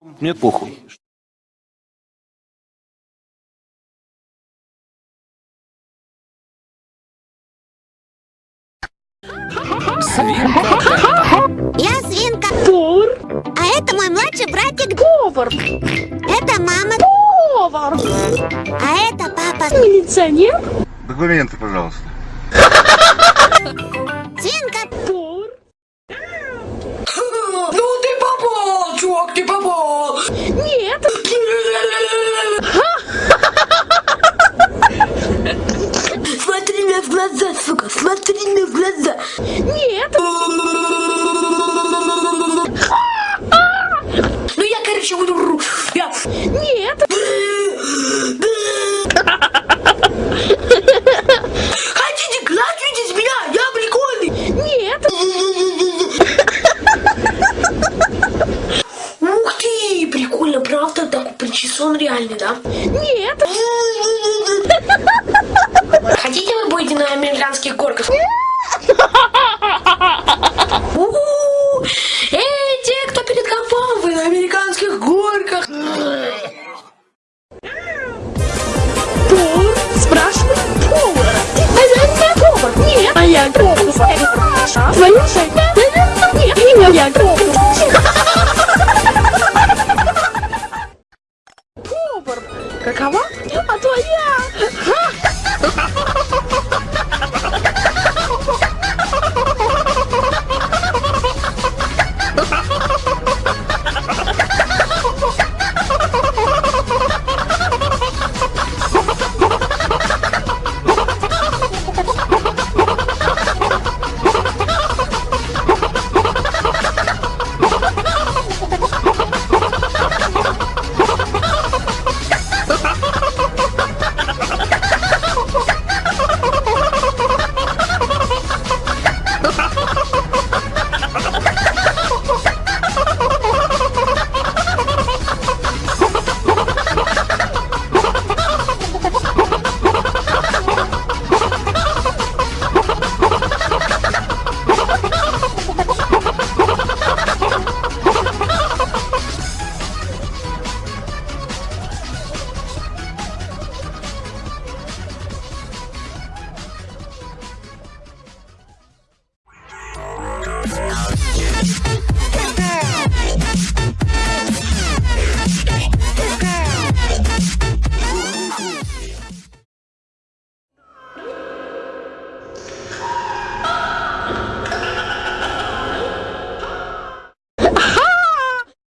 Мне похуй. Я свинка. Повар. А это мой младший братик. Повар. Это мама. Повар. А это папа. Милиционер. Документы, пожалуйста. Мне в глаза, сука, смотри мне в глаза. Нет. Ну я, короче, буду... Я... Нет. Хотите глазуйтесь меня, я прикольный. Нет. Ух ты, прикольно, правда? Такой причесон реальный, да? Нет. На американских горках? Эй, те, кто перед компом, вы на американских горках. Повар. Спрашивай повара. Ты наверное повар. Нет. А я повар. Шея. Наверное, нет. Я повар. Повар. Yeah.